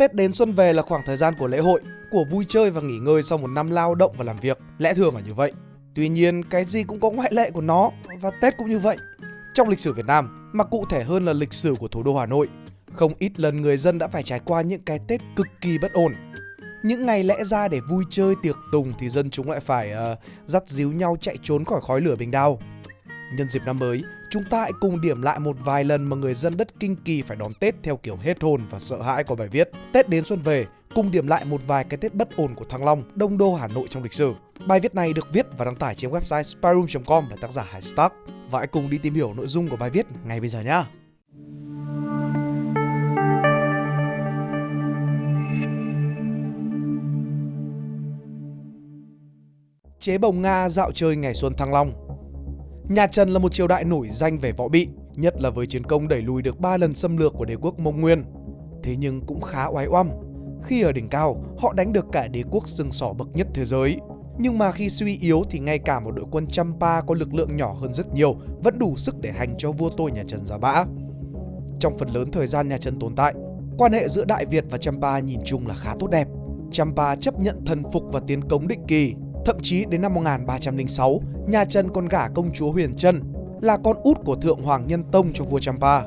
Tết đến xuân về là khoảng thời gian của lễ hội, của vui chơi và nghỉ ngơi sau một năm lao động và làm việc. Lẽ thường là như vậy. Tuy nhiên, cái gì cũng có ngoại lệ của nó và Tết cũng như vậy. Trong lịch sử Việt Nam, mà cụ thể hơn là lịch sử của thủ đô Hà Nội, không ít lần người dân đã phải trải qua những cái Tết cực kỳ bất ổn. Những ngày lẽ ra để vui chơi tiệc tùng thì dân chúng lại phải uh, dắt díu nhau chạy trốn khỏi khói lửa bình đao. Nhân dịp năm mới, chúng ta hãy cùng điểm lại một vài lần mà người dân đất Kinh Kỳ phải đón Tết theo kiểu hết hồn và sợ hãi của bài viết. Tết đến xuân về, cùng điểm lại một vài cái Tết bất ổn của Thăng Long, Đông Đô Hà Nội trong lịch sử. Bài viết này được viết và đăng tải trên website spyroom.com bởi tác giả Hải Stark. Và hãy cùng đi tìm hiểu nội dung của bài viết ngay bây giờ nhé. Chế bồng Nga dạo chơi ngày xuân Thăng Long Nhà Trần là một triều đại nổi danh về võ bị, nhất là với chiến công đẩy lùi được 3 lần xâm lược của đế quốc Mông Nguyên. Thế nhưng cũng khá oái oăm. Khi ở đỉnh cao, họ đánh được cả đế quốc sừng sỏ bậc nhất thế giới. Nhưng mà khi suy yếu thì ngay cả một đội quân Champa có lực lượng nhỏ hơn rất nhiều vẫn đủ sức để hành cho vua tôi nhà Trần ra bã. Trong phần lớn thời gian nhà Trần tồn tại, quan hệ giữa Đại Việt và Champa nhìn chung là khá tốt đẹp. Champa chấp nhận thần phục và tiến cống định kỳ Thậm chí đến năm 1306, nhà Trần còn gả công chúa Huyền Trân là con út của Thượng Hoàng Nhân Tông cho vua Champa.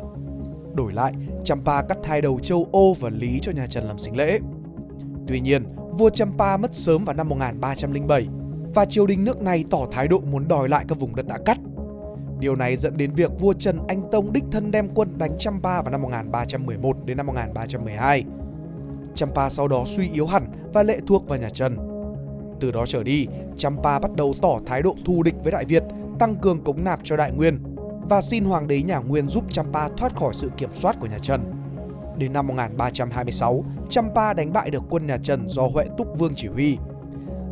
Đổi lại, Champa cắt hai đầu châu Ô và Lý cho nhà Trần làm sinh lễ. Tuy nhiên, vua Champa mất sớm vào năm 1307 và triều đình nước này tỏ thái độ muốn đòi lại các vùng đất đã cắt. Điều này dẫn đến việc vua Trần Anh Tông đích thân đem quân đánh Champa vào năm 1311 đến năm 1312. Champa sau đó suy yếu hẳn và lệ thuộc vào nhà Trần. Từ đó trở đi, Champa bắt đầu tỏ thái độ thù địch với Đại Việt, tăng cường cống nạp cho Đại Nguyên và xin hoàng đế nhà Nguyên giúp Champa thoát khỏi sự kiểm soát của nhà Trần. Đến năm 1326, Champa đánh bại được quân nhà Trần do Huệ Túc Vương chỉ huy,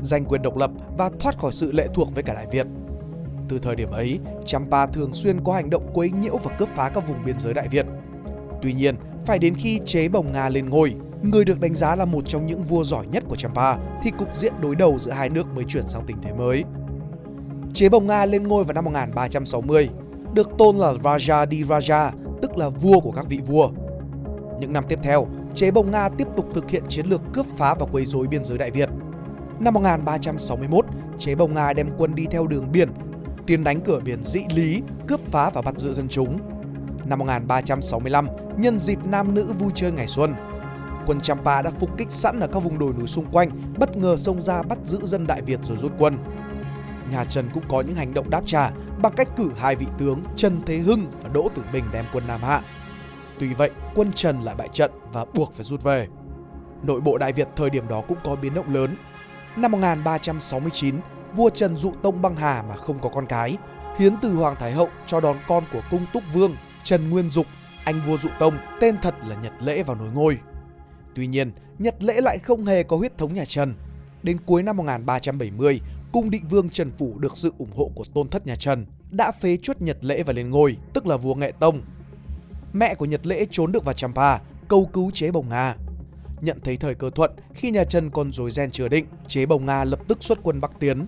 giành quyền độc lập và thoát khỏi sự lệ thuộc với cả Đại Việt. Từ thời điểm ấy, Champa thường xuyên có hành động quấy nhiễu và cướp phá các vùng biên giới Đại Việt. Tuy nhiên, phải đến khi chế bồng Nga lên ngôi, người được đánh giá là một trong những vua giỏi nhất của Champa, thì cục diện đối đầu giữa hai nước mới chuyển sang tình thế mới. Chế bồng Nga lên ngôi vào năm 1360, được tôn là Raja di Raja, tức là vua của các vị vua. Những năm tiếp theo, chế bồng Nga tiếp tục thực hiện chiến lược cướp phá và quấy rối biên giới Đại Việt. Năm 1361, chế bồng Nga đem quân đi theo đường biển, tiến đánh cửa biển Dĩ Lý, cướp phá và bắt giữ dân chúng. Năm 1365, nhân dịp nam nữ vui chơi ngày xuân, quân Champa đã phục kích sẵn ở các vùng đồi núi xung quanh, bất ngờ xông ra bắt giữ dân Đại Việt rồi rút quân. Nhà Trần cũng có những hành động đáp trả bằng cách cử hai vị tướng Trần Thế Hưng và Đỗ Tử Bình đem quân Nam Hạ. Tuy vậy, quân Trần lại bại trận và buộc phải rút về. Nội bộ Đại Việt thời điểm đó cũng có biến động lớn. Năm 1369, vua Trần dụ tông băng hà mà không có con cái, hiến từ Hoàng Thái Hậu cho đón con của cung Túc Vương Trần Nguyên Dục, anh vua dụ tông, tên thật là Nhật Lễ vào nối ngôi. Tuy nhiên, Nhật Lễ lại không hề có huyết thống nhà Trần. Đến cuối năm 1370, cung định vương Trần Phủ được sự ủng hộ của tôn thất nhà Trần, đã phế chuất Nhật Lễ và lên ngôi, tức là vua Nghệ Tông. Mẹ của Nhật Lễ trốn được vào Champa, cầu cứu chế bồng Nga. Nhận thấy thời cơ thuận, khi nhà Trần còn rối ren chưa định, chế bồng Nga lập tức xuất quân Bắc tiến.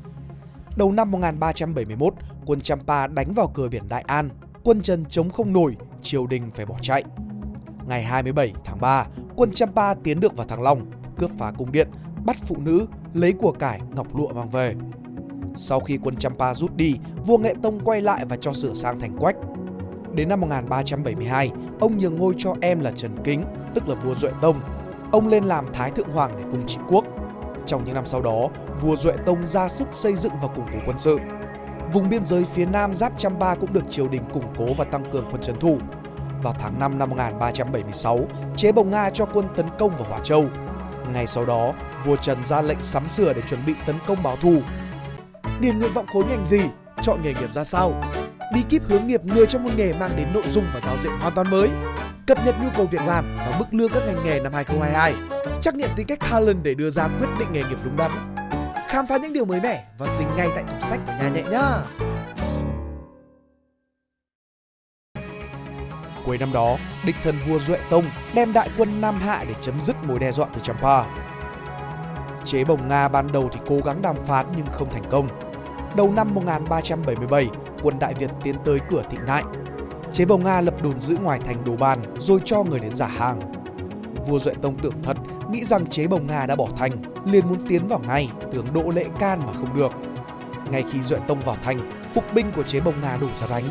Đầu năm 1371, quân Champa đánh vào cửa biển Đại An, quân Trần chống không nổi, triều đình phải bỏ chạy. Ngày 27 tháng 3, quân Champa tiến được vào Thăng Long, cướp phá cung điện, bắt phụ nữ, lấy của cải ngọc lụa mang về. Sau khi quân Champa rút đi, vua Nghệ Tông quay lại và cho sửa sang thành quách. Đến năm 1372, ông nhường ngôi cho em là Trần Kính, tức là vua Duệ Tông. Ông lên làm Thái Thượng Hoàng để cùng trị quốc. Trong những năm sau đó, vua Duệ Tông ra sức xây dựng và củng cố quân sự. Vùng biên giới phía nam giáp Champa cũng được triều đình củng cố và tăng cường quân trấn thủ, vào tháng 5 năm 1376, chế bồng Nga cho quân tấn công vào Hỏa Châu. Ngay sau đó, vua Trần ra lệnh sắm sửa để chuẩn bị tấn công báo thù. Điền nguyện vọng khối ngành gì? Chọn nghề nghiệp ra sao? Bí kíp hướng nghiệp người trong môn nghề mang đến nội dung và giao diện hoàn toàn mới. Cập nhật nhu cầu việc làm và mức lương các ngành nghề năm 2022. Trắc nghiệm tính cách Harlan để đưa ra quyết định nghề nghiệp đúng đắn. Khám phá những điều mới mẻ và dính ngay tại tủ sách của nhà nhẹ nhá. Cuối năm đó, địch thần vua Duệ Tông đem đại quân Nam Hạ để chấm dứt mối đe dọa từ Champa. Chế bồng Nga ban đầu thì cố gắng đàm phán nhưng không thành công. Đầu năm 1377, quân Đại Việt tiến tới cửa Thịnh Nại. Chế bồng Nga lập đồn giữ ngoài thành Đồ Bàn rồi cho người đến giả hàng. Vua Duệ Tông tưởng thật nghĩ rằng chế bồng Nga đã bỏ thành, liền muốn tiến vào ngay, tướng Đỗ lệ can mà không được. Ngay khi Duệ Tông vào thành, phục binh của chế bồng Nga đổ ra đánh.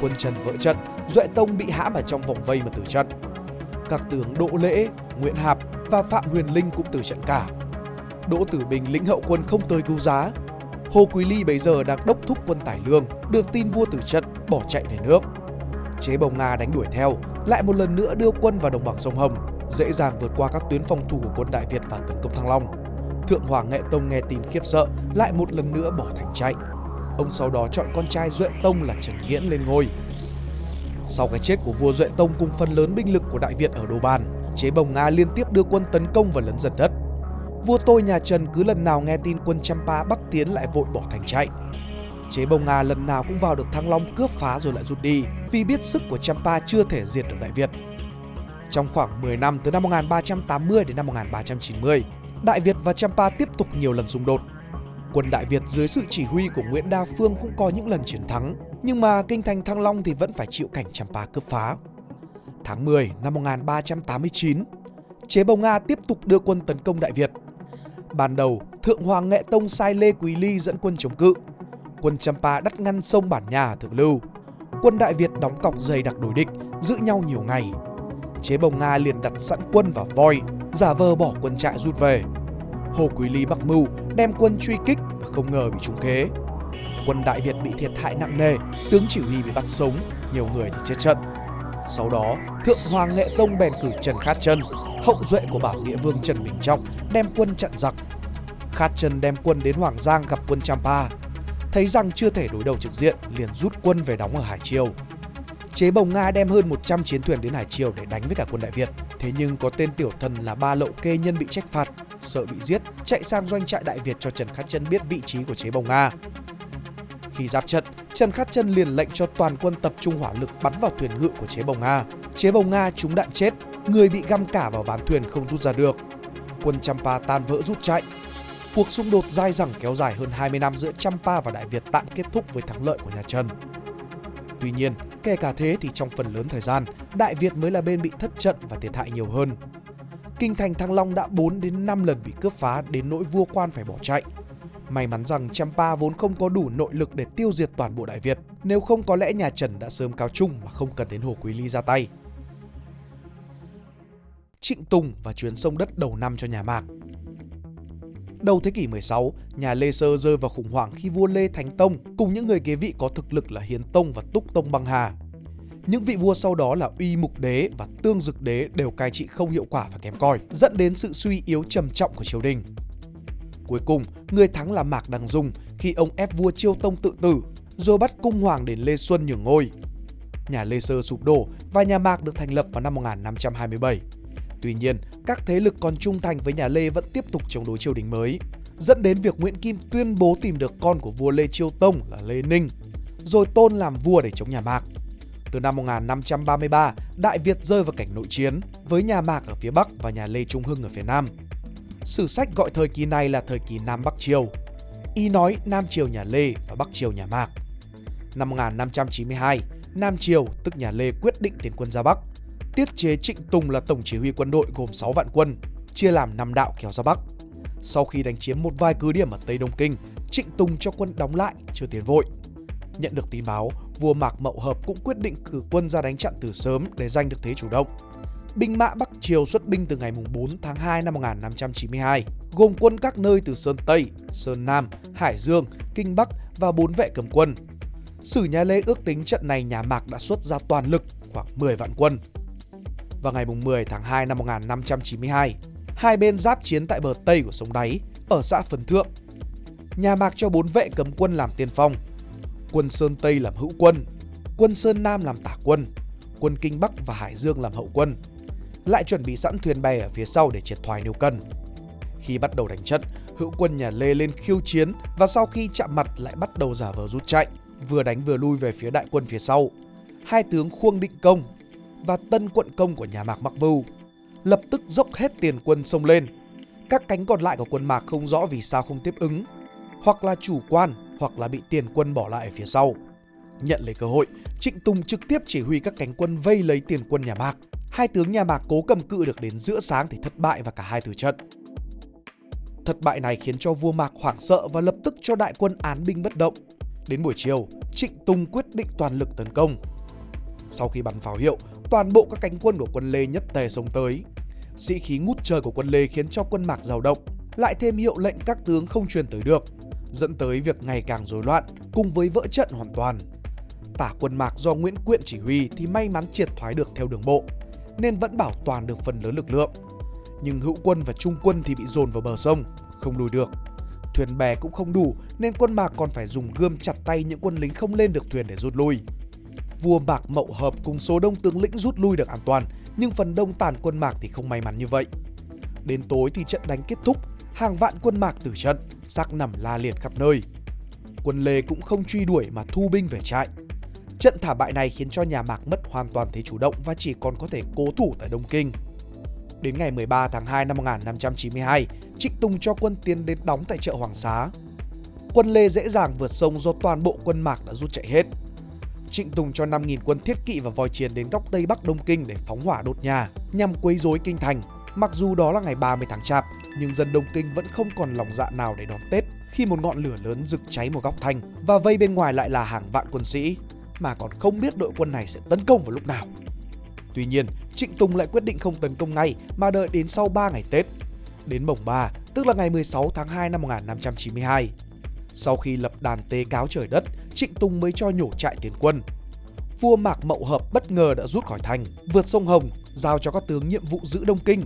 Quân Trần vỡ trận, Duệ Tông bị hãm ở trong vòng vây mà tử trận. Các tướng Đỗ Lễ, Nguyễn Hạp và Phạm Huyền Linh cũng tử trận cả. Đỗ Tử Bình lĩnh hậu quân không tới cứu giá. Hồ Quý Ly bây giờ đang đốc thúc quân Tải Lương, được tin vua tử trận bỏ chạy về nước. Chế bồng Nga đánh đuổi theo, lại một lần nữa đưa quân vào đồng bằng sông Hồng, dễ dàng vượt qua các tuyến phòng thủ của quân Đại Việt và tấn công Thăng Long. Thượng Hoàng Nghệ Tông nghe tin khiếp sợ, lại một lần nữa bỏ thành chạy. Ông sau đó chọn con trai Duệ Tông là Trần Nghiễn lên ngôi. Sau cái chết của vua Duệ Tông cùng phần lớn binh lực của Đại Việt ở Đồ Bàn, chế bồng Nga liên tiếp đưa quân tấn công và lấn dần đất. Vua tôi nhà Trần cứ lần nào nghe tin quân Champa bắc tiến lại vội bỏ thành chạy. Chế bồng Nga lần nào cũng vào được Thăng Long cướp phá rồi lại rút đi vì biết sức của Champa chưa thể diệt được Đại Việt. Trong khoảng 10 năm từ năm 1380 đến năm 1390, Đại Việt và Champa tiếp tục nhiều lần xung đột. Quân Đại Việt dưới sự chỉ huy của Nguyễn Đa Phương cũng có những lần chiến thắng, nhưng mà kinh thành Thăng Long thì vẫn phải chịu cảnh Champa cướp phá. Tháng 10 năm 1389, Chế Bồng Nga tiếp tục đưa quân tấn công Đại Việt. Ban đầu, Thượng Hoàng Nghệ Tông sai Lê Quý Ly dẫn quân chống cự. Quân Champa đắt ngăn sông Bản Nhà Thượng Lưu. Quân Đại Việt đóng cọc dày đặc đối địch, giữ nhau nhiều ngày. Chế Bồng Nga liền đặt sẵn quân vào voi, giả vờ bỏ quân trại rút về. Hồ Quý Ly mặc mưu đem quân truy kích và không ngờ bị trúng kế. Quân Đại Việt bị thiệt hại nặng nề, tướng chỉ huy bị bắt sống, nhiều người thì chết trận. Sau đó, Thượng Hoàng Nghệ Tông bèn cử Trần Khát Chân, hậu duệ của Bảo Nghĩa Vương Trần Bình Trọng, đem quân chặn giặc. Khát Chân đem quân đến Hoàng Giang gặp quân Champa. Thấy rằng chưa thể đối đầu trực diện, liền rút quân về đóng ở Hải Triều. Chế Bồng Nga đem hơn 100 chiến thuyền đến Hải Triều để đánh với cả quân Đại Việt. Thế nhưng có tên tiểu thần là Ba Lậu Kê Nhân bị trách phạt, sợ bị giết, chạy sang doanh trại Đại Việt cho Trần Khát Chân biết vị trí của Chế Bồng Nga. Khi giáp trận, Trần Khát Chân liền lệnh cho toàn quân tập trung hỏa lực bắn vào thuyền ngự của Chế Bồng Nga. Chế Bồng Nga trúng đạn chết, người bị găm cả vào ván thuyền không rút ra được. Quân Champa tan vỡ rút chạy. Cuộc xung đột dai dẳng kéo dài hơn 20 năm giữa Champa và Đại Việt tạm kết thúc với thắng lợi của nhà Trần. Tuy nhiên, kể cả thế thì trong phần lớn thời gian, Đại Việt mới là bên bị thất trận và thiệt hại nhiều hơn. Kinh thành Thăng Long đã 4 đến 5 lần bị cướp phá đến nỗi vua quan phải bỏ chạy. May mắn rằng Champa vốn không có đủ nội lực để tiêu diệt toàn bộ Đại Việt, nếu không có lẽ nhà Trần đã sớm cáo chung mà không cần đến Hồ Quý Ly ra tay. Trịnh Tùng và chuyến sông đất đầu năm cho nhà Mạc Đầu thế kỷ 16, nhà Lê Sơ rơi vào khủng hoảng khi vua Lê Thánh Tông cùng những người kế vị có thực lực là Hiến Tông và Túc Tông băng hà. Những vị vua sau đó là Uy Mục Đế và Tương Dực Đế đều cai trị không hiệu quả và kém cỏi, dẫn đến sự suy yếu trầm trọng của triều đình. Cuối cùng, người thắng là Mạc Đăng Dung khi ông ép vua Chiêu Tông tự tử, rồi bắt cung hoàng đến Lê Xuân nhường ngôi. Nhà Lê Sơ sụp đổ và nhà Mạc được thành lập vào năm 1527. Tuy nhiên, các thế lực còn trung thành với nhà Lê vẫn tiếp tục chống đối triều đình mới, dẫn đến việc Nguyễn Kim tuyên bố tìm được con của vua Lê Chiêu Tông là Lê Ninh, rồi tôn làm vua để chống nhà Mạc. Từ năm 1533, Đại Việt rơi vào cảnh nội chiến với nhà Mạc ở phía Bắc và nhà Lê Trung Hưng ở phía Nam. Sử sách gọi thời kỳ này là thời kỳ Nam Bắc Triều. Y nói Nam Triều nhà Lê và Bắc Triều nhà Mạc. Năm 1592, Nam Triều tức nhà Lê quyết định tiến quân ra Bắc. Tiết chế Trịnh Tùng là tổng chỉ huy quân đội gồm 6 vạn quân, chia làm 5 đạo kéo ra Bắc. Sau khi đánh chiếm một vài cứ điểm ở Tây Đông Kinh, Trịnh Tùng cho quân đóng lại, chưa tiến vội. Nhận được tin báo, vua Mạc Mậu Hợp cũng quyết định cử quân ra đánh chặn từ sớm để giành được thế chủ động. Binh mã Bắc Triều xuất binh từ ngày 4 tháng 2 năm 1592, gồm quân các nơi từ Sơn Tây, Sơn Nam, Hải Dương, Kinh Bắc và bốn vệ cầm quân. Sử nhà Lê ước tính trận này nhà Mạc đã xuất ra toàn lực khoảng 10 vạn quân. Vào ngày 10 tháng 2 năm 1592, hai bên giáp chiến tại bờ Tây của sông Đáy, ở xã Phần Thượng. Nhà Mạc cho bốn vệ cầm quân làm tiên phong, quân Sơn Tây làm hữu quân, quân Sơn Nam làm tả quân, quân Kinh Bắc và Hải Dương làm hậu quân, lại chuẩn bị sẵn thuyền bè ở phía sau để triệt thoái nếu cần. Khi bắt đầu đánh trận, hữu quân nhà Lê lên khiêu chiến và sau khi chạm mặt lại bắt đầu giả vờ rút chạy, vừa đánh vừa lui về phía đại quân phía sau. Hai tướng Khuông Định Công và Tân Quận Công của nhà Mạc Mạc Bưu lập tức dốc hết tiền quân xông lên. Các cánh còn lại của quân Mạc không rõ vì sao không tiếp ứng, hoặc là chủ quan hoặc là bị tiền quân bỏ lại ở phía sau. Nhận lấy cơ hội, Trịnh Tùng trực tiếp chỉ huy các cánh quân vây lấy tiền quân nhà Mạc. Hai tướng nhà Mạc cố cầm cự được đến giữa sáng thì thất bại và cả hai tử trận. Thất bại này khiến cho vua Mạc hoảng sợ và lập tức cho đại quân án binh bất động. Đến buổi chiều, Trịnh Tùng quyết định toàn lực tấn công. Sau khi bắn pháo hiệu, toàn bộ các cánh quân của quân Lê nhất tề xông tới. Sĩ khí ngút trời của quân Lê khiến cho quân Mạc dao động, lại thêm hiệu lệnh các tướng không truyền tới được, dẫn tới việc ngày càng rối loạn cùng với vỡ trận hoàn toàn. Tả quân Mạc do Nguyễn Quyện chỉ huy thì may mắn triệt thoái được theo đường bộ, nên vẫn bảo toàn được phần lớn lực lượng. Nhưng hữu quân và trung quân thì bị dồn vào bờ sông, không lùi được. Thuyền bè cũng không đủ nên quân Mạc còn phải dùng gươm chặt tay những quân lính không lên được thuyền để rút lui. Vua Mạc Mậu Hợp cùng số đông tướng lĩnh rút lui được an toàn, nhưng phần đông tàn quân Mạc thì không may mắn như vậy. Đến tối thì trận đánh kết thúc, hàng vạn quân Mạc tử trận, xác nằm la liệt khắp nơi. Quân Lê cũng không truy đuổi mà thu binh về trại. Trận thảm bại này khiến cho nhà Mạc mất hoàn toàn thế chủ động và chỉ còn có thể cố thủ tại Đông Kinh. Đến ngày 13 tháng 2 năm 1592, Trịnh Tùng cho quân tiến đến đóng tại chợ Hoàng Xá. Quân Lê dễ dàng vượt sông do toàn bộ quân Mạc đã rút chạy hết. Trịnh Tùng cho 5.000 quân thiết kỵ và voi chiến đến góc Tây Bắc Đông Kinh để phóng hỏa đốt nhà nhằm quấy rối kinh thành. Mặc dù đó là ngày 30 tháng Chạp, nhưng dân Đông Kinh vẫn không còn lòng dạ nào để đón Tết khi một ngọn lửa lớn rực cháy một góc thành và vây bên ngoài lại là hàng vạn quân sĩ mà còn không biết đội quân này sẽ tấn công vào lúc nào. Tuy nhiên, Trịnh Tùng lại quyết định không tấn công ngay mà đợi đến sau 3 ngày Tết. Đến mồng 3, tức là ngày 16 tháng 2 năm 1592. Sau khi lập đàn tế cáo trời đất, Trịnh Tùng mới cho nhổ trại tiến quân. Vua Mạc Mậu Hợp bất ngờ đã rút khỏi thành, vượt sông Hồng, giao cho các tướng nhiệm vụ giữ Đông Kinh.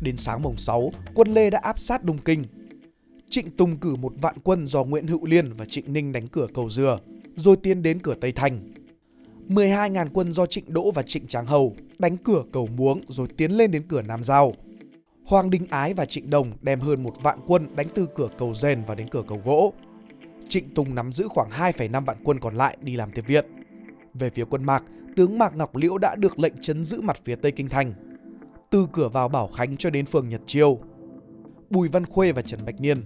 Đến sáng mồng 6, quân Lê đã áp sát Đông Kinh. Trịnh Tùng cử một vạn quân do Nguyễn Hữu Liên và Trịnh Ninh đánh cửa cầu Dừa, rồi tiến đến cửa Tây Thành. 12.000 quân do Trịnh Đỗ và Trịnh Tráng Hầu đánh cửa cầu Muống rồi tiến lên đến cửa Nam Giao. Hoàng Đình Ái và Trịnh Đồng đem hơn một vạn quân đánh từ cửa cầu Rèn và đến cửa cầu Gỗ. Trịnh Tùng nắm giữ khoảng 2,5 vạn quân còn lại đi làm tiếp viện. Về phía quân Mạc, tướng Mạc Ngọc Liễu đã được lệnh chấn giữ mặt phía Tây Kinh Thành. Từ cửa vào Bảo Khánh cho đến phường Nhật Chiêu. Bùi Văn Khuê và Trần Bạch Niên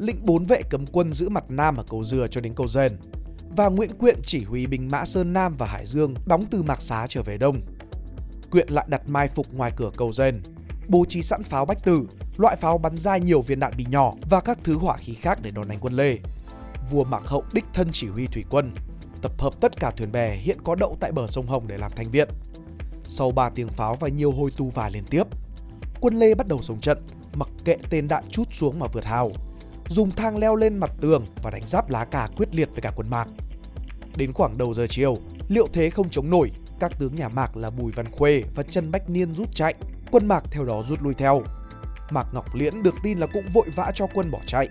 lĩnh bốn vệ cấm quân giữ mặt Nam ở cầu Dừa cho đến cầu Rèn và Nguyễn Quyện chỉ huy binh mã Sơn Nam và Hải Dương đóng từ Mạc Xá trở về Đông. Quyện lại đặt mai phục ngoài cửa cầu rền, bố trí sẵn pháo bách tử, loại pháo bắn ra nhiều viên đạn bị nhỏ và các thứ hỏa khí khác để đón đánh quân Lê. Vua Mạc Hậu đích thân chỉ huy thủy quân, tập hợp tất cả thuyền bè hiện có đậu tại bờ sông Hồng để làm thanh viện. Sau 3 tiếng pháo và nhiều hồi tu vài liên tiếp, quân Lê bắt đầu sống trận, mặc kệ tên đạn chút xuống mà vượt hào, dùng thang leo lên mặt tường và đánh giáp lá cà quyết liệt với cả quân Mạc. Đến khoảng đầu giờ chiều, liệu thế không chống nổi, các tướng nhà Mạc là Bùi Văn Khuê và Trần Bách Niên rút chạy, quân Mạc theo đó rút lui theo. Mạc Ngọc Liễn được tin là cũng vội vã cho quân bỏ chạy.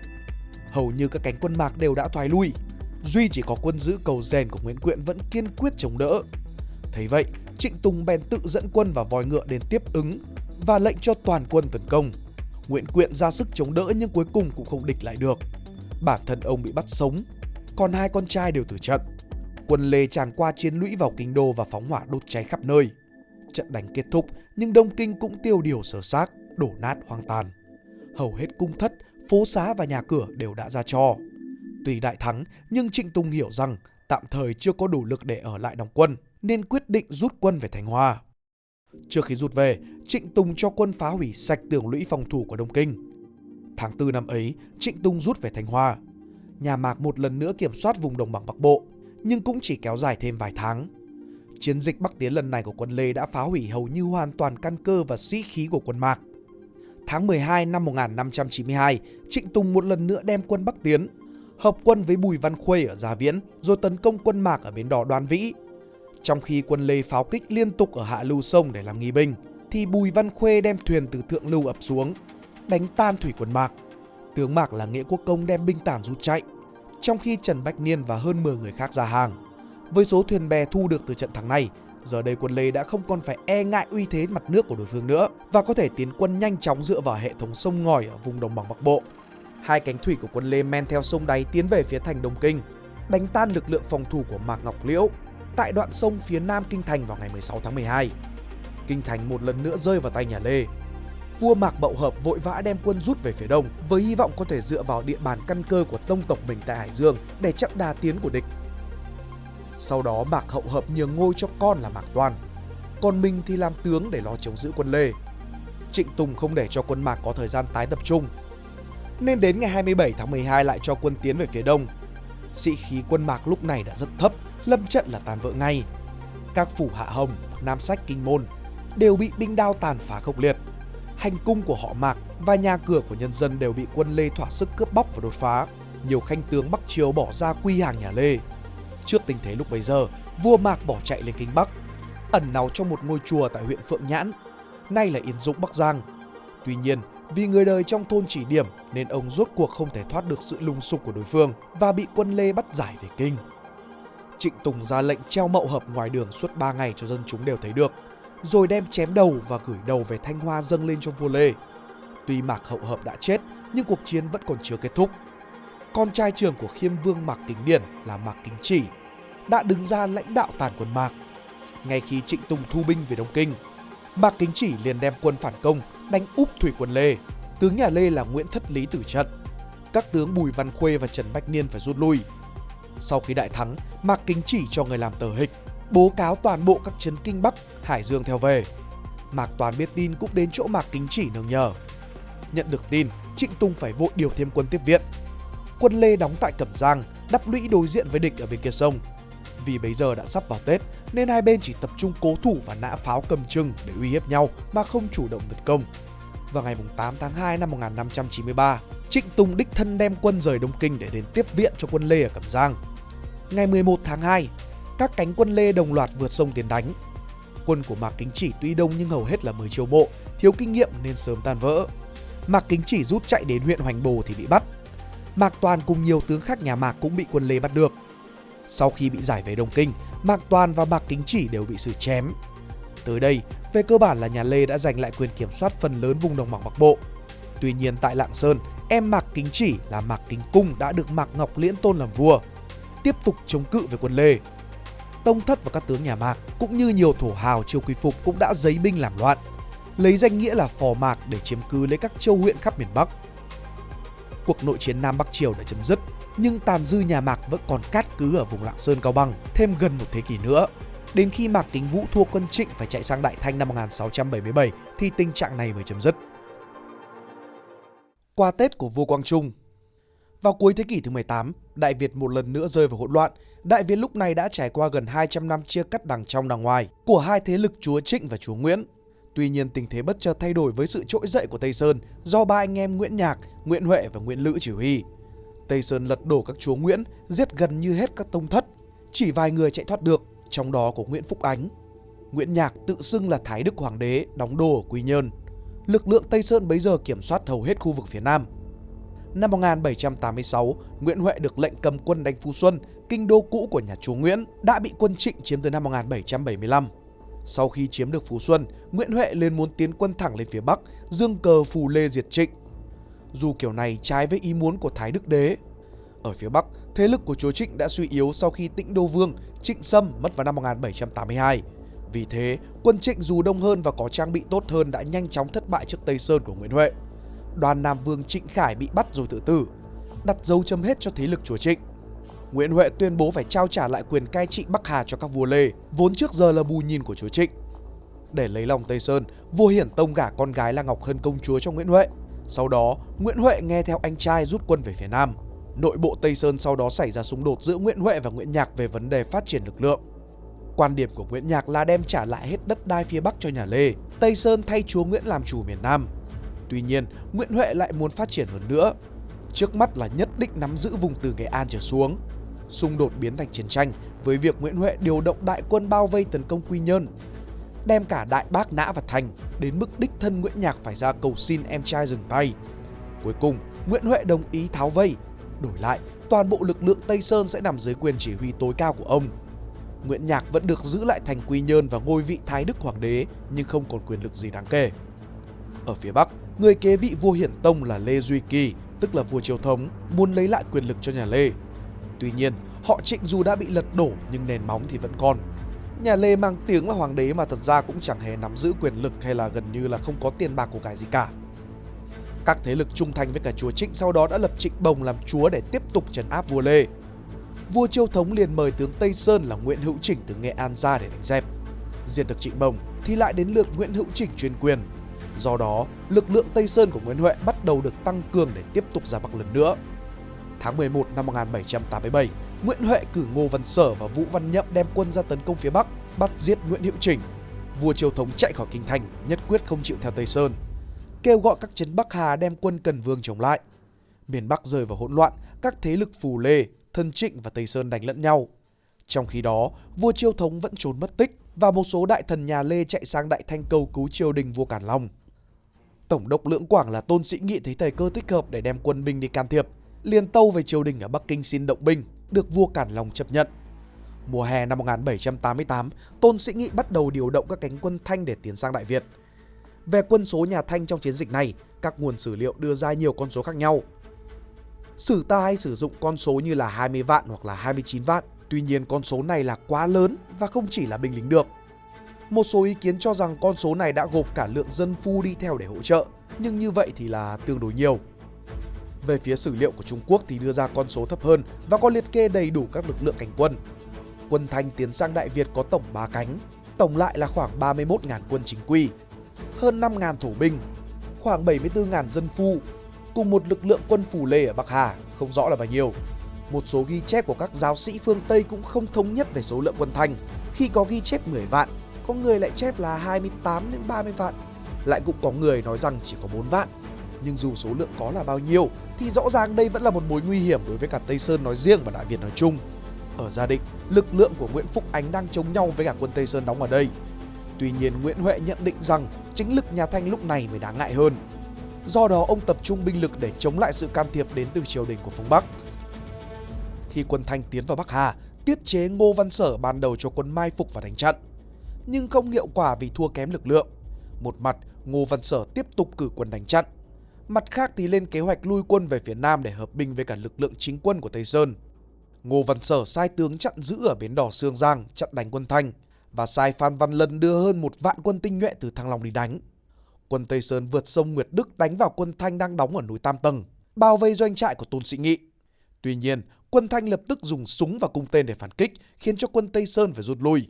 Hầu như các cánh quân Mạc đều đã thoái lui, duy chỉ có quân giữ cầu rèn của Nguyễn Quyện vẫn kiên quyết chống đỡ. Thấy vậy, Trịnh Tùng bèn tự dẫn quân và vòi ngựa đến tiếp ứng và lệnh cho toàn quân tấn công. Nguyễn Quyện ra sức chống đỡ nhưng cuối cùng cũng không địch lại được. Bản thân ông bị bắt sống, còn hai con trai đều tử trận. Quân Lê tràn qua chiến lũy vào kinh đô và phóng hỏa đốt cháy khắp nơi. Trận đánh kết thúc nhưng Đông Kinh cũng tiêu điều sở xác, đổ nát hoang tàn. Hầu hết cung thất, phố xá và nhà cửa đều đã ra cho. Tuy đại thắng nhưng Trịnh Tùng hiểu rằng tạm thời chưa có đủ lực để ở lại đóng quân nên quyết định rút quân về Thành Hoa. Trước khi rút về, Trịnh Tùng cho quân phá hủy sạch tường lũy phòng thủ của Đông Kinh. Tháng 4 năm ấy, Trịnh Tùng rút về Thanh Hoa. Nhà Mạc một lần nữa kiểm soát vùng đồng bằng Bắc Bộ, nhưng cũng chỉ kéo dài thêm vài tháng. Chiến dịch Bắc Tiến lần này của quân Lê đã phá hủy hầu như hoàn toàn căn cơ và sĩ khí của quân Mạc. Tháng 12 năm 1592, Trịnh Tùng một lần nữa đem quân Bắc Tiến, hợp quân với Bùi Văn Khuê ở Gia Viễn rồi tấn công quân Mạc ở bến đỏ Đoan Vĩ. Trong khi quân Lê pháo kích liên tục ở hạ lưu sông để làm nghi binh, thì Bùi Văn Khuê đem thuyền từ thượng lưu ập xuống, đánh tan thủy quân Mạc. Tướng Mạc là nghĩa quốc công đem binh tản rút chạy, trong khi Trần Bách Niên và hơn 10 người khác ra hàng. Với số thuyền bè thu được từ trận thắng này, giờ đây quân Lê đã không còn phải e ngại uy thế mặt nước của đối phương nữa và có thể tiến quân nhanh chóng dựa vào hệ thống sông ngòi ở vùng đồng bằng Bắc Bộ. Hai cánh thủy của quân Lê men theo sông đáy tiến về phía thành Đông Kinh, đánh tan lực lượng phòng thủ của Mạc Ngọc Liễu tại đoạn sông phía nam Kinh Thành vào ngày 16 tháng 12. Kinh Thành một lần nữa rơi vào tay nhà Lê. Vua Mạc bậu Hợp vội vã đem quân rút về phía đông với hy vọng có thể dựa vào địa bàn căn cơ của tông tộc mình tại Hải Dương để chặn đà tiến của địch. Sau đó Mạc Hậu Hợp nhường ngôi cho con là Mạc Toan. còn mình thì làm tướng để lo chống giữ quân Lê. Trịnh Tùng không để cho quân Mạc có thời gian tái tập trung. Nên đến ngày 27 tháng 12 lại cho quân tiến về phía đông. Sĩ khí quân Mạc lúc này đã rất thấp, lâm trận là tàn vỡ ngay. Các phủ Hạ Hồng, Nam Sách Kinh Môn đều bị binh đao tàn phá khốc liệt. Hành cung của họ Mạc và nhà cửa của nhân dân đều bị quân Lê thỏa sức cướp bóc và đột phá. Nhiều khanh tướng Bắc Triều bỏ ra quy hàng nhà Lê. Trước tình thế lúc bấy giờ, vua Mạc bỏ chạy lên kinh Bắc, ẩn náu trong một ngôi chùa tại huyện Phượng Nhãn, nay là Yên Dũng Bắc Giang. Tuy nhiên, vì người đời trong thôn chỉ điểm nên ông rốt cuộc không thể thoát được sự lung sục của đối phương và bị quân Lê bắt giải về kinh. Trịnh Tùng ra lệnh treo mậu hợp ngoài đường suốt 3 ngày cho dân chúng đều thấy được, rồi đem chém đầu và gửi đầu về Thanh Hoa dâng lên cho vua Lê. Tuy Mạc Hậu Hợp đã chết, nhưng cuộc chiến vẫn còn chưa kết thúc. Con trai trưởng của khiêm vương Mạc Kính Điển là Mạc Kính Chỉ đã đứng ra lãnh đạo tàn quân Mạc. Ngay khi Trịnh Tùng thu binh về Đông Kinh, Mạc Kính Chỉ liền đem quân phản công, đánh úp thủy quân Lê. Tướng nhà Lê là Nguyễn Thất Lý tử trận. Các tướng Bùi Văn Khuê và Trần Bách Niên phải rút lui. Sau khi đại thắng, Mạc Kính Chỉ cho người làm tờ hịch, bố cáo toàn bộ các trấn Kinh Bắc, Hải Dương theo về. Mạc Toàn biết tin cũng đến chỗ Mạc Kính Chỉ nương nhờ. Nhận được tin, Trịnh Tùng phải vội điều thêm quân tiếp viện. Quân Lê đóng tại Cẩm Giang, đắp lũy đối diện với địch ở bên kia sông. Vì bây giờ đã sắp vào Tết nên hai bên chỉ tập trung cố thủ và nã pháo cầm trưng để uy hiếp nhau mà không chủ động tấn công. Vào ngày 8 tháng 2 năm 1593, Trịnh Tùng đích thân đem quân rời Đông Kinh để đến tiếp viện cho quân Lê ở Cẩm Giang. Ngày 11 tháng 2, các cánh quân Lê đồng loạt vượt sông tiến đánh. Quân của Mạc Kính Chỉ tuy đông nhưng hầu hết là mới chiêu bộ, thiếu kinh nghiệm nên sớm tan vỡ. Mạc Kính Chỉ rút chạy đến huyện Hoành Bồ thì bị bắt. Mạc Toàn cùng nhiều tướng khác nhà Mạc cũng bị quân Lê bắt được. Sau khi bị giải về Đông Kinh, Mạc Toàn và Mạc Kính Chỉ đều bị xử chém. Tới đây, về cơ bản là nhà Lê đã giành lại quyền kiểm soát phần lớn vùng đồng bằng Bắc Bộ. Tuy nhiên tại Lạng Sơn, em Mạc Kính Chỉ là Mạc Kính Cung đã được Mạc Ngọc Liễn tôn làm vua, tiếp tục chống cự với quân Lê. Tông Thất và các tướng nhà Mạc cũng như nhiều thổ hào triều quy phục cũng đã giấy binh làm loạn, lấy danh nghĩa là phò Mạc để chiếm cứ lấy các châu huyện khắp miền Bắc. Cuộc nội chiến Nam Bắc Triều đã chấm dứt, nhưng tàn dư nhà Mạc vẫn còn cát cứ ở vùng Lạng Sơn Cao Bằng thêm gần một thế kỷ nữa. Đến khi Mạc Kính Vũ thua quân Trịnh phải chạy sang Đại Thanh năm 1677 thì tình trạng này mới chấm dứt. Qua Tết của vua Quang Trung vào cuối thế kỷ thứ 18, Đại Việt một lần nữa rơi vào hỗn loạn. Đại Việt lúc này đã trải qua gần 200 năm chia cắt đằng trong đằng ngoài của hai thế lực chúa Trịnh và chúa Nguyễn. Tuy nhiên tình thế bất chợt thay đổi với sự trỗi dậy của Tây Sơn do ba anh em Nguyễn Nhạc, Nguyễn Huệ và Nguyễn Lữ chỉ huy. Tây Sơn lật đổ các chúa Nguyễn, giết gần như hết các tông thất. Chỉ vài người chạy thoát được, trong đó có Nguyễn Phúc Ánh. Nguyễn Nhạc tự xưng là Thái Đức Hoàng đế, đóng đô ở Quy Nhơn. Lực lượng Tây Sơn bấy giờ kiểm soát hầu hết khu vực phía Nam. Năm 1786, Nguyễn Huệ được lệnh cầm quân đánh Phú Xuân, kinh đô cũ của nhà chúa Nguyễn, đã bị quân Trịnh chiếm từ năm 1775. Sau khi chiếm được Phú Xuân, Nguyễn Huệ lên muốn tiến quân thẳng lên phía Bắc, dương cờ phù lê diệt Trịnh. Dù kiểu này trái với ý muốn của Thái Đức Đế. Ở phía Bắc, thế lực của chúa Trịnh đã suy yếu sau khi Tĩnh Đô Vương Trịnh Sâm mất vào năm 1782. Vì thế, quân Trịnh dù đông hơn và có trang bị tốt hơn đã nhanh chóng thất bại trước Tây Sơn của Nguyễn Huệ. Đoàn Nam Vương Trịnh Khải bị bắt rồi tự tử, đặt dấu chấm hết cho thế lực chúa Trịnh. Nguyễn Huệ tuyên bố phải trao trả lại quyền cai trị Bắc Hà cho các vua Lê, vốn trước giờ là bù nhìn của chúa Trịnh. Để lấy lòng Tây Sơn, vua Hiển Tông gả con gái là Ngọc Hân công chúa cho Nguyễn Huệ. Sau đó, Nguyễn Huệ nghe theo anh trai rút quân về phía Nam. Nội bộ Tây Sơn sau đó xảy ra xung đột giữa Nguyễn Huệ và Nguyễn Nhạc về vấn đề phát triển lực lượng. Quan điểm của Nguyễn Nhạc là đem trả lại hết đất đai phía Bắc cho nhà Lê, Tây Sơn thay chúa Nguyễn làm chủ miền Nam. Tuy nhiên, Nguyễn Huệ lại muốn phát triển hơn nữa. Trước mắt là nhất định nắm giữ vùng từ Nghệ An trở xuống. Xung đột biến thành chiến tranh với việc Nguyễn Huệ điều động đại quân bao vây tấn công Quy Nhơn, đem cả Đại Bác Nã và Thành đến mức đích thân Nguyễn Nhạc phải ra cầu xin em trai dừng tay. Cuối cùng, Nguyễn Huệ đồng ý tháo vây Đổi lại, toàn bộ lực lượng Tây Sơn sẽ nằm dưới quyền chỉ huy tối cao của ông. Nguyễn Nhạc vẫn được giữ lại thành Quy Nhơn và ngôi vị Thái Đức Hoàng đế nhưng không còn quyền lực gì đáng kể. Ở phía Bắc, người kế vị vua Hiển Tông là Lê Duy Kỳ, tức là vua Triều Thống, muốn lấy lại quyền lực cho nhà Lê. Tuy nhiên, họ Trịnh dù đã bị lật đổ nhưng nền móng thì vẫn còn. Nhà Lê mang tiếng là hoàng đế mà thật ra cũng chẳng hề nắm giữ quyền lực hay là gần như là không có tiền bạc của cải gì cả. Các thế lực trung thành với cả chúa Trịnh sau đó đã lập Trịnh Bồng làm chúa để tiếp tục trấn áp vua Lê. Vua Chiêu Thống liền mời tướng Tây Sơn là Nguyễn Hữu Chỉnh từ Nghệ An ra để đánh dẹp. Diệt được Trịnh Bồng, thì lại đến lượt Nguyễn Hữu Chỉnh chuyên quyền. Do đó, lực lượng Tây Sơn của Nguyễn Huệ bắt đầu được tăng cường để tiếp tục ra Bắc lần nữa. Tháng 11 năm 1787, Nguyễn Huệ cử Ngô Văn Sở và Vũ Văn Nhậm đem quân ra tấn công phía Bắc, bắt giết Nguyễn Hữu trình Vua Triều Thống chạy khỏi kinh thành, nhất quyết không chịu theo Tây Sơn. Kêu gọi các chấn Bắc Hà đem quân Cần Vương chống lại. Miền Bắc rơi vào hỗn loạn, các thế lực Phù Lê, Thân Trịnh và Tây Sơn đánh lẫn nhau. Trong khi đó, vua Chiêu Thống vẫn trốn mất tích và một số đại thần nhà Lê chạy sang Đại Thanh cầu cứu triều đình vua Cản Long. Tổng đốc Lưỡng Quảng là Tôn Sĩ Nghị thấy thời cơ thích hợp để đem quân binh đi can thiệp, liền tâu về triều đình ở Bắc Kinh xin động binh, được vua Cản Long chấp nhận. Mùa hè năm 1788, Tôn Sĩ Nghị bắt đầu điều động các cánh quân Thanh để tiến sang Đại Việt. Về quân số nhà Thanh trong chiến dịch này, các nguồn sử liệu đưa ra nhiều con số khác nhau. Sử ta hay sử dụng con số như là 20 vạn hoặc là 29 vạn, tuy nhiên con số này là quá lớn và không chỉ là binh lính được. Một số ý kiến cho rằng con số này đã gộp cả lượng dân phu đi theo để hỗ trợ, nhưng như vậy thì là tương đối nhiều. Về phía sử liệu của Trung Quốc thì đưa ra con số thấp hơn và có liệt kê đầy đủ các lực lượng cảnh quân. Quân Thanh tiến sang Đại Việt có tổng 3 cánh, tổng lại là khoảng 31.000 quân chính quy, hơn 5.000 thổ binh, khoảng 74.000 dân phu, cùng một lực lượng quân phù lê ở Bắc Hà, không rõ là bao nhiêu. Một số ghi chép của các giáo sĩ phương Tây cũng không thống nhất về số lượng quân Thanh, khi có ghi chép 10 vạn, có người lại chép là 28 đến 30 vạn, lại cũng có người nói rằng chỉ có 4 vạn. Nhưng dù số lượng có là bao nhiêu thì rõ ràng đây vẫn là một mối nguy hiểm đối với cả Tây Sơn nói riêng và Đại Việt nói chung. Ở Gia Định, lực lượng của Nguyễn Phúc Ánh đang chống nhau với cả quân Tây Sơn đóng ở đây. Tuy nhiên Nguyễn Huệ nhận định rằng chính lực nhà Thanh lúc này mới đáng ngại hơn. Do đó ông tập trung binh lực để chống lại sự can thiệp đến từ triều đình của phương Bắc. Khi quân Thanh tiến vào Bắc Hà, tiết chế Ngô Văn Sở ban đầu cho quân mai phục và đánh trận. Nhưng không hiệu quả vì thua kém lực lượng. Một mặt, Ngô Văn Sở tiếp tục cử quân đánh chặn, Mặt khác thì lên kế hoạch lui quân về phía Nam để hợp binh với cả lực lượng chính quân của Tây Sơn. Ngô Văn Sở sai tướng chặn giữ ở bến đỏ Sương Giang chặn đánh quân Thanh và sai Phan Văn Lân đưa hơn một vạn quân tinh nhuệ từ Thăng Long đi đánh. Quân Tây Sơn vượt sông Nguyệt Đức đánh vào quân Thanh đang đóng ở núi Tam Tầng, bao vây doanh trại của Tôn Sĩ Nghị. Tuy nhiên, quân Thanh lập tức dùng súng và cung tên để phản kích, khiến cho quân Tây Sơn phải rút lui.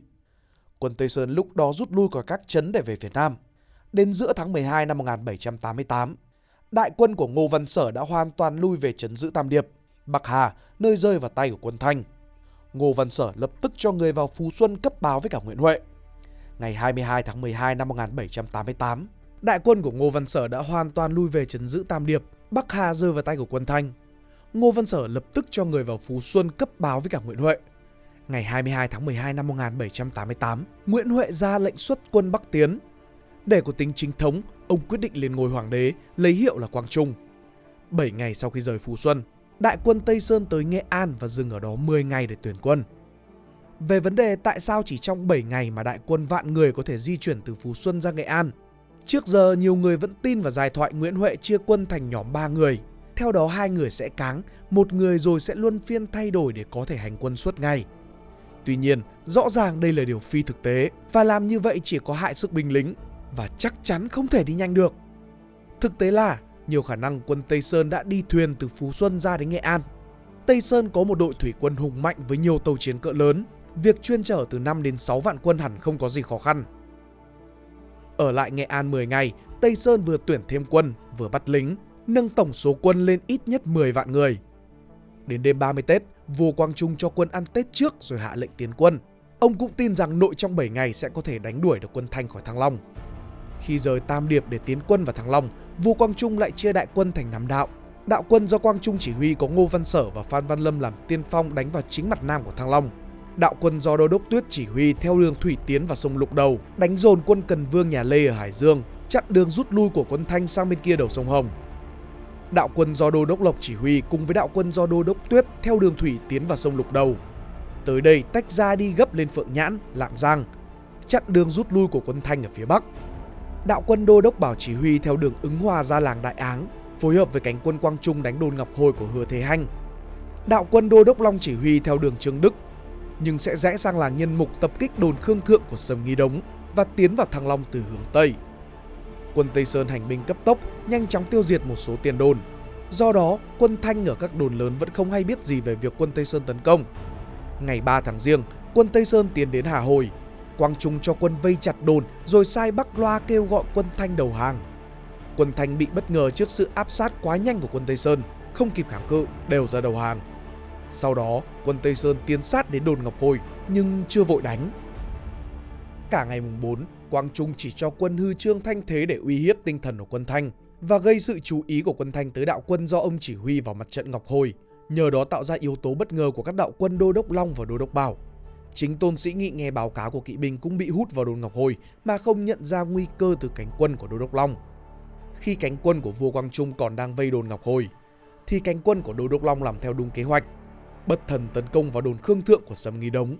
Quân Tây Sơn lúc đó rút lui khỏi các trấn để về Việt Nam. Đến giữa tháng 12 năm 1788, đại quân của Ngô Văn Sở đã hoàn toàn lui về trấn giữ Tam Điệp, Bắc Hà, nơi rơi vào tay của quân Thanh. Ngô Văn Sở lập tức cho người vào Phú Xuân cấp báo với cả Nguyễn Huệ. Ngày 22 tháng 12 năm 1788, đại quân của Ngô Văn Sở đã hoàn toàn lui về trấn giữ Tam Điệp, Bắc Hà rơi vào tay của quân Thanh. Ngô Văn Sở lập tức cho người vào Phú Xuân cấp báo với cả Nguyễn Huệ. Ngày 22 tháng 12 năm 1788, Nguyễn Huệ ra lệnh xuất quân Bắc tiến. Để có tính chính thống, ông quyết định lên ngôi hoàng đế, lấy hiệu là Quang Trung. 7 ngày sau khi rời Phú Xuân, đại quân Tây Sơn tới Nghệ An và dừng ở đó 10 ngày để tuyển quân. Về vấn đề tại sao chỉ trong 7 ngày mà đại quân vạn người có thể di chuyển từ Phú Xuân ra Nghệ An, trước giờ nhiều người vẫn tin vào giai thoại Nguyễn Huệ chia quân thành nhóm 3 người. Theo đó hai người sẽ cáng, một người rồi sẽ luân phiên thay đổi để có thể hành quân suốt ngày. Tuy nhiên, rõ ràng đây là điều phi thực tế và làm như vậy chỉ có hại sức binh lính và chắc chắn không thể đi nhanh được. Thực tế là nhiều khả năng quân Tây Sơn đã đi thuyền từ Phú Xuân ra đến Nghệ An. Tây Sơn có một đội thủy quân hùng mạnh với nhiều tàu chiến cỡ lớn. Việc chuyên chở từ 5 đến 6 vạn quân hẳn không có gì khó khăn. Ở lại Nghệ An 10 ngày, Tây Sơn vừa tuyển thêm quân, vừa bắt lính, nâng tổng số quân lên ít nhất 10 vạn người. Đến đêm 30 Tết, vua Quang Trung cho quân ăn Tết trước rồi hạ lệnh tiến quân. Ông cũng tin rằng nội trong 7 ngày sẽ có thể đánh đuổi được quân Thanh khỏi Thăng Long. Khi rời Tam Điệp để tiến quân vào Thăng Long, vua Quang Trung lại chia đại quân thành năm đạo. Đạo quân do Quang Trung chỉ huy có Ngô Văn Sở và Phan Văn Lâm làm tiên phong đánh vào chính mặt nam của Thăng Long. Đạo quân do Đô đốc Tuyết chỉ huy theo đường thủy tiến vào sông Lục Đầu, đánh dồn quân Cần Vương nhà Lê ở Hải Dương, chặn đường rút lui của quân Thanh sang bên kia đầu sông Hồng. Đạo quân do Đô đốc Lộc chỉ huy cùng với đạo quân do Đô đốc Tuyết theo đường thủy tiến vào sông Lục Đầu. Tới đây tách ra đi gấp lên Phượng Nhãn, Lạng Giang, chặn đường rút lui của quân Thanh ở phía Bắc đạo quân đô đốc bảo chỉ huy theo đường ứng hòa ra làng Đại Áng, phối hợp với cánh quân Quang Trung đánh đồn Ngọc Hồi của Hứa Thế Hanh. Đạo quân đô đốc Long chỉ huy theo đường Trương Đức, nhưng sẽ rẽ sang làng Nhân Mục tập kích đồn Khương Thượng của Sầm Nghi Đống và tiến vào Thăng Long từ hướng Tây. Quân Tây Sơn hành binh cấp tốc, nhanh chóng tiêu diệt một số tiền đồn. Do đó, quân Thanh ở các đồn lớn vẫn không hay biết gì về việc quân Tây Sơn tấn công. Ngày 3 tháng Giêng, quân Tây Sơn tiến đến Hà Hồi, Quang Trung cho quân vây chặt đồn rồi sai Bắc Loa kêu gọi quân Thanh đầu hàng. Quân Thanh bị bất ngờ trước sự áp sát quá nhanh của quân Tây Sơn, không kịp kháng cự, đều ra đầu hàng. Sau đó, quân Tây Sơn tiến sát đến đồn Ngọc Hồi nhưng chưa vội đánh. Cả ngày mùng 4, Quang Trung chỉ cho quân hư trương thanh thế để uy hiếp tinh thần của quân Thanh và gây sự chú ý của quân Thanh tới đạo quân do ông chỉ huy vào mặt trận Ngọc Hồi, nhờ đó tạo ra yếu tố bất ngờ của các đạo quân Đô Đốc Long và Đô Đốc Bảo. Chính Tôn Sĩ Nghị nghe báo cáo của kỵ binh cũng bị hút vào đồn Ngọc Hồi mà không nhận ra nguy cơ từ cánh quân của Đô Đốc Long. Khi cánh quân của vua Quang Trung còn đang vây đồn Ngọc Hồi, thì cánh quân của Đô Đốc Long làm theo đúng kế hoạch, bất thần tấn công vào đồn Khương Thượng của Sầm Nghi Đống.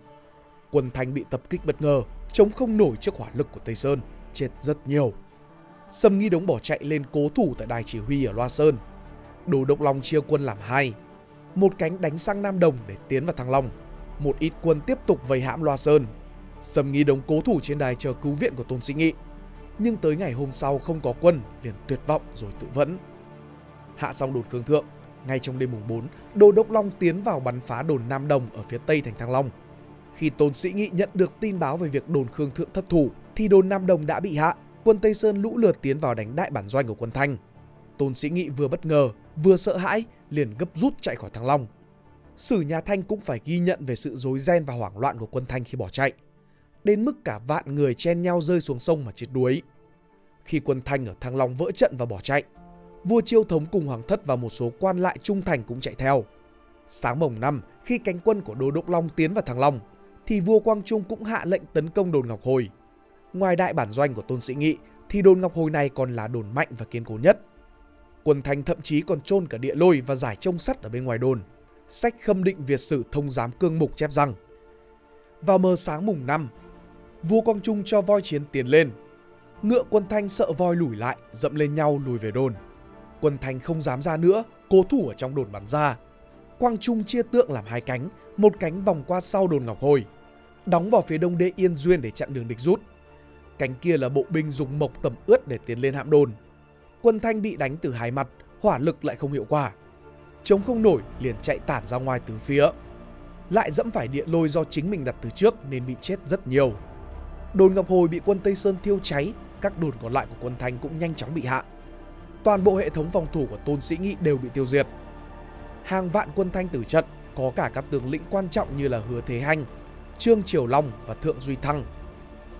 Quân Thanh bị tập kích bất ngờ, chống không nổi trước hỏa lực của Tây Sơn, chết rất nhiều. Sầm Nghi Đống bỏ chạy lên cố thủ tại đài chỉ huy ở Loa Sơn. Đồ Độc Long chia quân làm hai, một cánh đánh sang Nam Đồng để tiến vào Thăng Long, một ít quân tiếp tục vây hãm Loa Sơn. Sầm Nghi Đống cố thủ trên đài chờ cứu viện của Tôn Sĩ Nghị, nhưng tới ngày hôm sau không có quân, liền tuyệt vọng rồi tự vẫn. Hạ xong đột cương Thượng, ngay trong đêm mùng 4, Đồ Đốc Long tiến vào bắn phá đồn Nam Đồng ở phía tây thành Thăng Long. Khi Tôn Sĩ Nghị nhận được tin báo về việc đồn Khương Thượng thất thủ, thì đồn Nam Đồng đã bị hạ. Quân Tây Sơn lũ lượt tiến vào đánh đại bản doanh của quân Thanh. Tôn Sĩ Nghị vừa bất ngờ, vừa sợ hãi, liền gấp rút chạy khỏi Thăng Long. Sử nhà Thanh cũng phải ghi nhận về sự rối ren và hoảng loạn của quân Thanh khi bỏ chạy. Đến mức cả vạn người chen nhau rơi xuống sông mà chết đuối. Khi quân Thanh ở Thăng Long vỡ trận và bỏ chạy, vua Chiêu Thống cùng Hoàng Thất và một số quan lại trung thành cũng chạy theo. Sáng mồng năm, khi cánh quân của Đô Đốc Long tiến vào Thăng Long, thì vua Quang Trung cũng hạ lệnh tấn công đồn Ngọc Hồi. Ngoài đại bản doanh của Tôn Sĩ Nghị, thì đồn Ngọc Hồi này còn là đồn mạnh và kiên cố nhất. Quân Thanh thậm chí còn chôn cả địa lôi và giải trông sắt ở bên ngoài đồn. Sách khâm định Việt sử thông giám cương mục chép rằng Vào mờ sáng mùng 5, vua Quang Trung cho voi chiến tiến lên. Ngựa quân Thanh sợ voi lùi lại, dậm lên nhau lùi về đồn. Quân Thanh không dám ra nữa, cố thủ ở trong đồn bắn ra. Quang Trung chia tượng làm hai cánh, một cánh vòng qua sau đồn Ngọc Hồi, đóng vào phía đông đê Yên Duyên để chặn đường địch rút. Cánh kia là bộ binh dùng mộc tầm ướt để tiến lên hạm đồn. Quân Thanh bị đánh từ hai mặt, hỏa lực lại không hiệu quả. Chống không nổi liền chạy tản ra ngoài từ phía. Lại dẫm phải địa lôi do chính mình đặt từ trước nên bị chết rất nhiều. Đồn Ngọc Hồi bị quân Tây Sơn thiêu cháy, các đồn còn lại của quân Thanh cũng nhanh chóng bị hạ. Toàn bộ hệ thống phòng thủ của Tôn Sĩ Nghị đều bị tiêu diệt. Hàng vạn quân Thanh tử trận, có cả các tướng lĩnh quan trọng như là Hứa Thế Hanh, Trương Triều Long và Thượng Duy Thăng.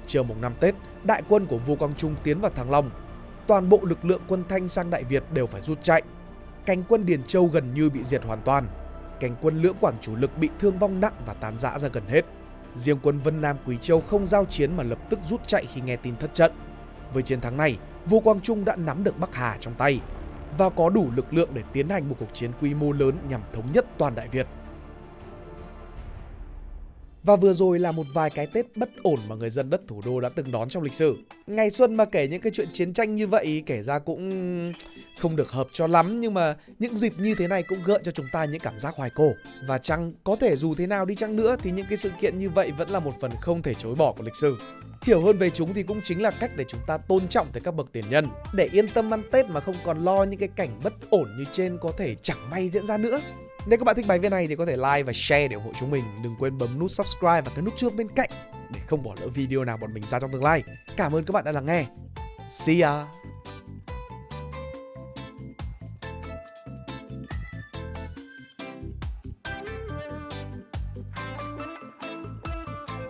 Chiều mùng 5 Tết, đại quân của vua Quang Trung tiến vào Thăng Long. Toàn bộ lực lượng quân Thanh sang Đại Việt đều phải rút chạy. Cánh quân Điền Châu gần như bị diệt hoàn toàn. Cánh quân Lưỡng Quảng chủ lực bị thương vong nặng và tán rã ra gần hết. Riêng quân Vân Nam Quý Châu không giao chiến mà lập tức rút chạy khi nghe tin thất trận. Với chiến thắng này, vua Quang Trung đã nắm được Bắc Hà trong tay và có đủ lực lượng để tiến hành một cuộc chiến quy mô lớn nhằm thống nhất toàn Đại Việt. Và vừa rồi là một vài cái Tết bất ổn mà người dân đất thủ đô đã từng đón trong lịch sử. Ngày xuân mà kể những cái chuyện chiến tranh như vậy, kể ra cũng không được hợp cho lắm, nhưng mà những dịp như thế này cũng gợi cho chúng ta những cảm giác hoài cổ. Và chăng có thể dù thế nào đi chăng nữa thì những cái sự kiện như vậy vẫn là một phần không thể chối bỏ của lịch sử. Hiểu hơn về chúng thì cũng chính là cách để chúng ta tôn trọng tới các bậc tiền nhân Để yên tâm ăn Tết mà không còn lo những cái cảnh bất ổn như trên có thể chẳng may diễn ra nữa nếu các bạn thích bài viết này thì có thể like và share để ủng hộ chúng mình. Đừng quên bấm nút subscribe và cái nút chuông bên cạnh để không bỏ lỡ video nào bọn mình ra trong tương lai. Cảm ơn các bạn đã lắng nghe. See ya!